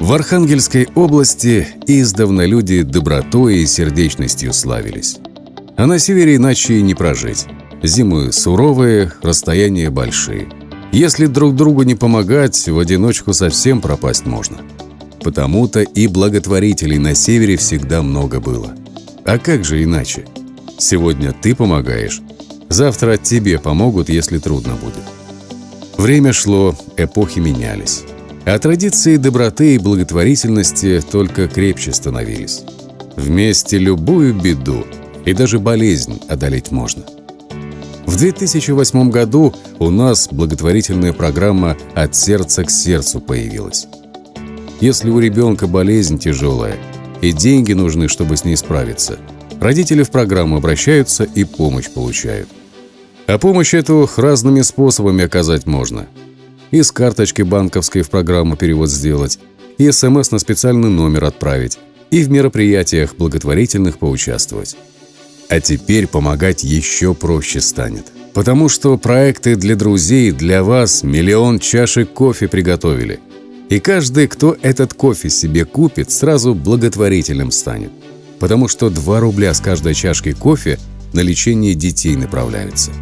В Архангельской области издавна люди добротой и сердечностью славились. А на севере иначе и не прожить. Зимы суровые, расстояния большие. Если друг другу не помогать, в одиночку совсем пропасть можно. Потому-то и благотворителей на севере всегда много было. А как же иначе? Сегодня ты помогаешь, завтра тебе помогут, если трудно будет. Время шло, эпохи менялись. А традиции доброты и благотворительности только крепче становились. Вместе любую беду и даже болезнь одолеть можно. В 2008 году у нас благотворительная программа «От сердца к сердцу» появилась. Если у ребенка болезнь тяжелая и деньги нужны, чтобы с ней справиться, родители в программу обращаются и помощь получают. А помощь эту разными способами оказать можно – и с карточки банковской в программу перевод сделать, и СМС на специальный номер отправить, и в мероприятиях благотворительных поучаствовать. А теперь помогать еще проще станет. Потому что проекты для друзей, для вас миллион чашек кофе приготовили. И каждый, кто этот кофе себе купит, сразу благотворителем станет. Потому что 2 рубля с каждой чашки кофе на лечение детей направляются.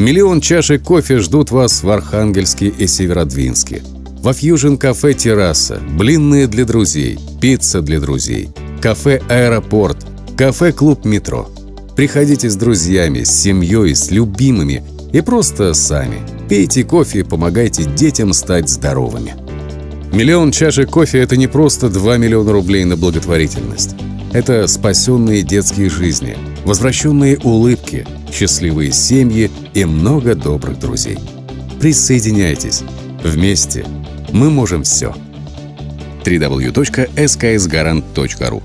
Миллион чашек кофе ждут вас в Архангельске и Северодвинске. Во Фьюжн кафе «Терраса», блинные для друзей, пицца для друзей, кафе «Аэропорт», кафе-клуб «Метро». Приходите с друзьями, с семьей, с любимыми и просто сами. Пейте кофе и помогайте детям стать здоровыми. Миллион чашек кофе – это не просто 2 миллиона рублей на благотворительность. Это спасенные детские жизни, возвращенные улыбки, счастливые семьи и много добрых друзей. Присоединяйтесь. Вместе мы можем все. www.sksgarant.ru